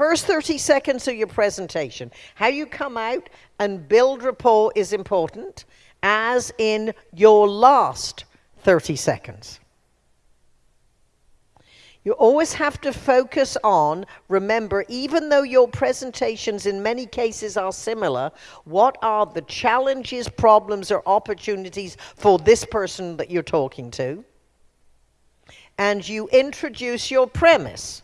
first 30 seconds of your presentation. How you come out and build rapport is important, as in your last 30 seconds. You always have to focus on, remember, even though your presentations in many cases are similar, what are the challenges, problems, or opportunities for this person that you're talking to? And you introduce your premise.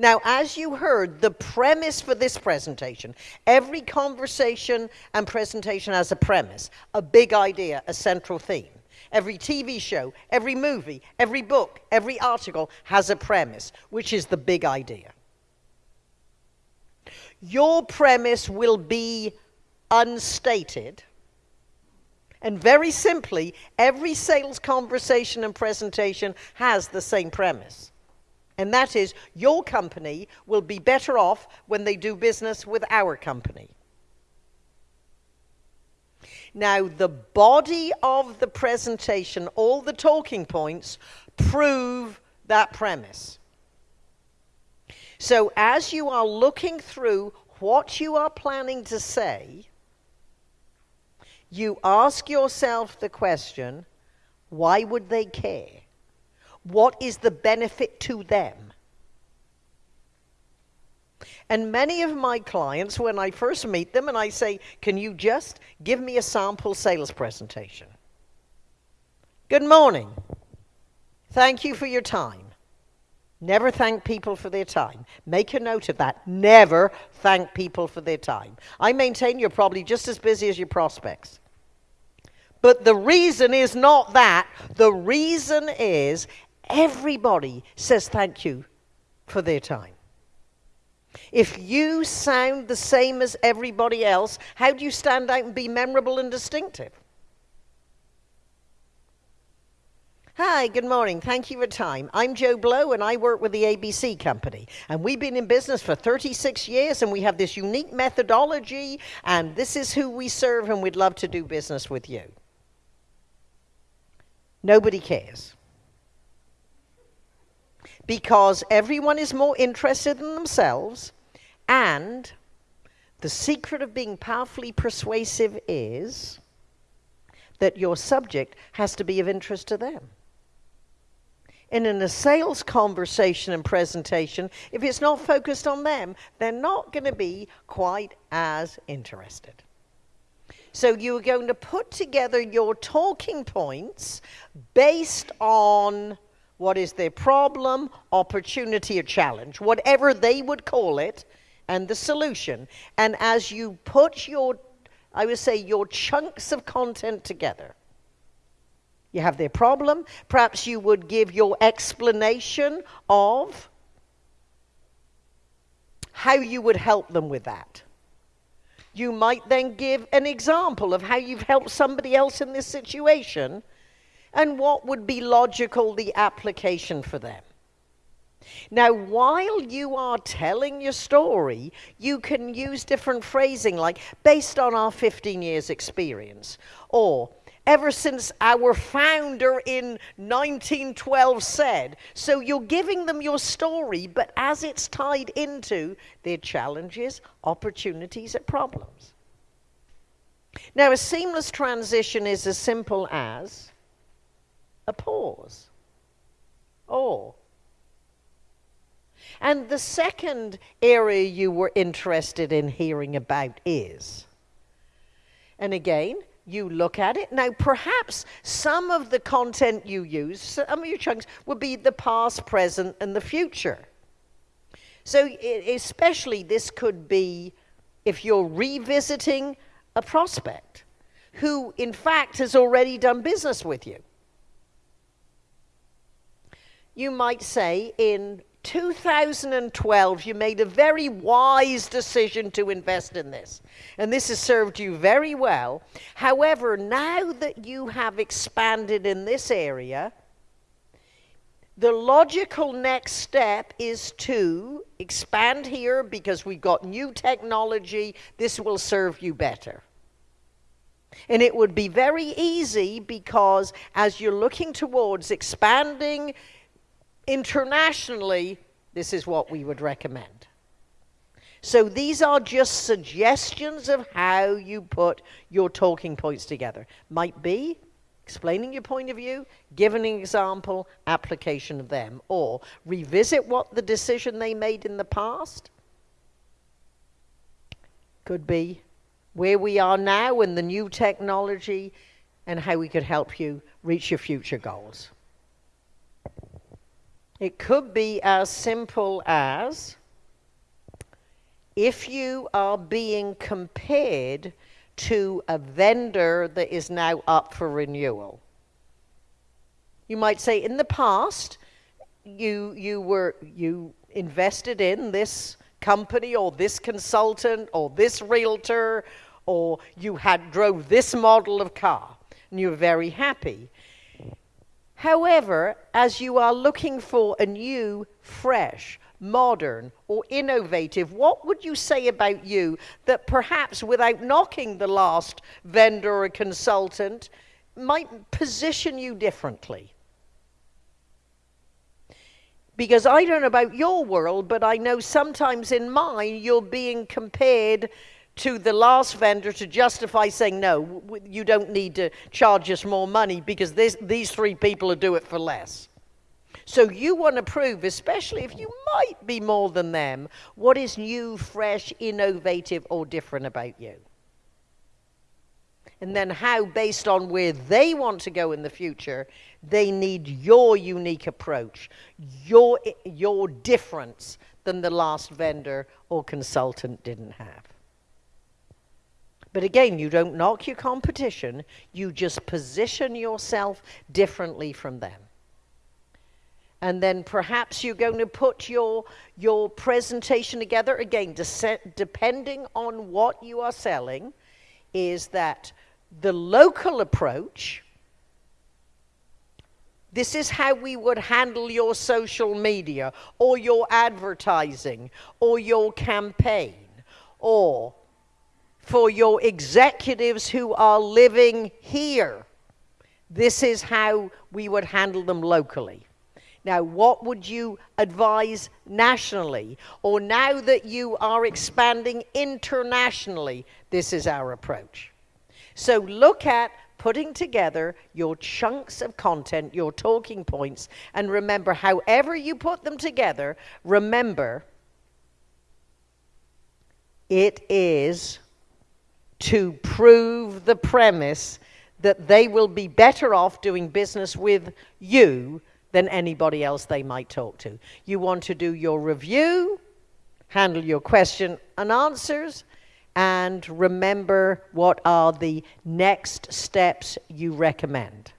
Now, as you heard, the premise for this presentation, every conversation and presentation has a premise, a big idea, a central theme. Every TV show, every movie, every book, every article has a premise, which is the big idea. Your premise will be unstated. And very simply, every sales conversation and presentation has the same premise. And that is, your company will be better off when they do business with our company. Now, the body of the presentation, all the talking points, prove that premise. So, as you are looking through what you are planning to say, you ask yourself the question why would they care? What is the benefit to them? And many of my clients, when I first meet them and I say, Can you just give me a sample sales presentation? Good morning. Thank you for your time. Never thank people for their time. Make a note of that. Never thank people for their time. I maintain you're probably just as busy as your prospects. But the reason is not that. The reason is everybody says thank you for their time. If you sound the same as everybody else, how do you stand out and be memorable and distinctive? Hi, good morning. Thank you for time. I'm Joe Blow, and I work with the ABC Company. And we've been in business for 36 years, and we have this unique methodology, and this is who we serve, and we'd love to do business with you. Nobody cares because everyone is more interested in themselves, and the secret of being powerfully persuasive is that your subject has to be of interest to them. And in a sales conversation and presentation, if it's not focused on them, they're not going to be quite as interested. So you're going to put together your talking points based on what is their problem, opportunity, or challenge, whatever they would call it, and the solution. And as you put your, I would say, your chunks of content together, you have their problem. Perhaps you would give your explanation of how you would help them with that. You might then give an example of how you've helped somebody else in this situation and what would be logical the application for them. Now, while you are telling your story, you can use different phrasing like based on our 15 years experience or ever since our founder in 1912 said. So you're giving them your story, but as it's tied into their challenges, opportunities, and problems. Now, a seamless transition is as simple as a pause. Oh. And the second area you were interested in hearing about is, and again, you look at it. Now, perhaps some of the content you use, some of your chunks, would be the past, present, and the future. So, especially this could be if you're revisiting a prospect who, in fact, has already done business with you you might say, in 2012, you made a very wise decision to invest in this. And this has served you very well. However, now that you have expanded in this area, the logical next step is to expand here because we've got new technology. This will serve you better. And it would be very easy because as you're looking towards expanding internationally, this is what we would recommend. So these are just suggestions of how you put your talking points together. Might be explaining your point of view, giving an example, application of them, or revisit what the decision they made in the past. Could be where we are now and the new technology and how we could help you reach your future goals. It could be as simple as if you are being compared to a vendor that is now up for renewal. You might say in the past you you were you invested in this company or this consultant or this realtor or you had drove this model of car and you're very happy. However, as you are looking for a new, fresh, modern, or innovative, what would you say about you that perhaps without knocking the last vendor or consultant might position you differently? Because I don't know about your world, but I know sometimes in mine you're being compared to the last vendor to justify saying, no, you don't need to charge us more money because this, these three people will do it for less. So you want to prove, especially if you might be more than them, what is new, fresh, innovative, or different about you. And then how, based on where they want to go in the future, they need your unique approach, your, your difference than the last vendor or consultant didn't have. But again, you don't knock your competition, you just position yourself differently from them. And then perhaps you're going to put your, your presentation together again, depending on what you are selling, is that the local approach. This is how we would handle your social media or your advertising or your campaign or for your executives who are living here. This is how we would handle them locally. Now, what would you advise nationally? Or now that you are expanding internationally, this is our approach. So look at putting together your chunks of content, your talking points, and remember, however you put them together, remember it is to prove the premise that they will be better off doing business with you than anybody else they might talk to. You want to do your review, handle your question and answers, and remember what are the next steps you recommend.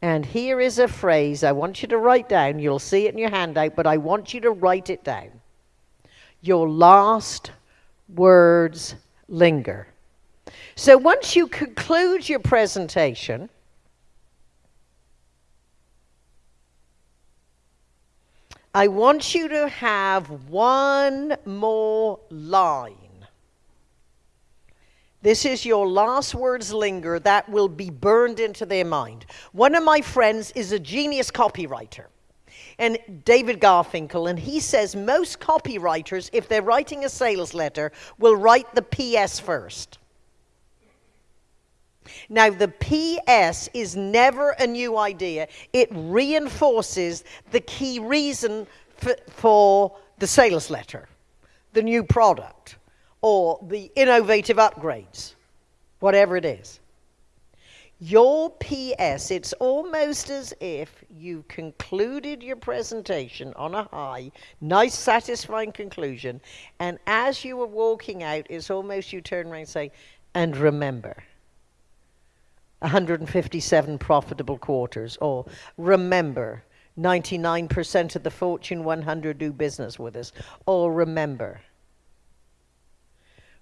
And here is a phrase I want you to write down. You'll see it in your handout, but I want you to write it down. Your last words linger. So once you conclude your presentation, I want you to have one more line. This is your last words linger that will be burned into their mind. One of my friends is a genius copywriter and David Garfinkel, and he says most copywriters, if they're writing a sales letter, will write the PS first. Now, the PS is never a new idea. It reinforces the key reason for, for the sales letter, the new product, or the innovative upgrades, whatever it is. Your PS, it's almost as if you concluded your presentation on a high, nice, satisfying conclusion, and as you were walking out, it's almost you turn around and say, and remember. 157 profitable quarters, or remember, 99% of the Fortune 100 do business with us, or remember,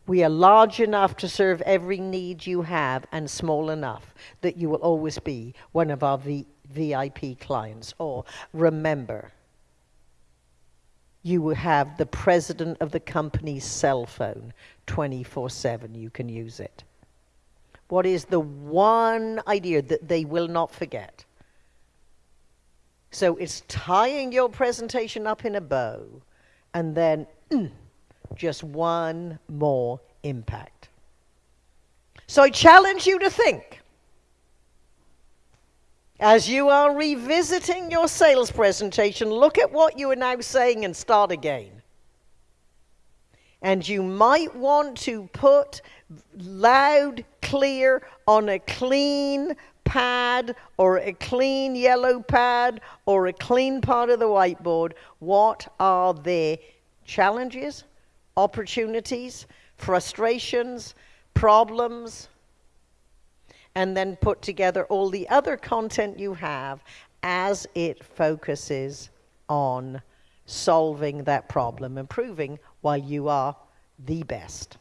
we are large enough to serve every need you have and small enough that you will always be one of our v- VIP clients. Or remember, you will have the president of the company's cell phone 24 7. You can use it. What is the one idea that they will not forget? So it's tying your presentation up in a bow and then. Mm, just one more impact. So I challenge you to think as you are revisiting your sales presentation, look at what you are now saying and start again. And you might want to put loud, clear on a clean pad or a clean yellow pad or a clean part of the whiteboard what are their challenges, opportunities, frustrations, problems, and then put together all the other content you have as it focuses on solving that problem, improving while you are the best.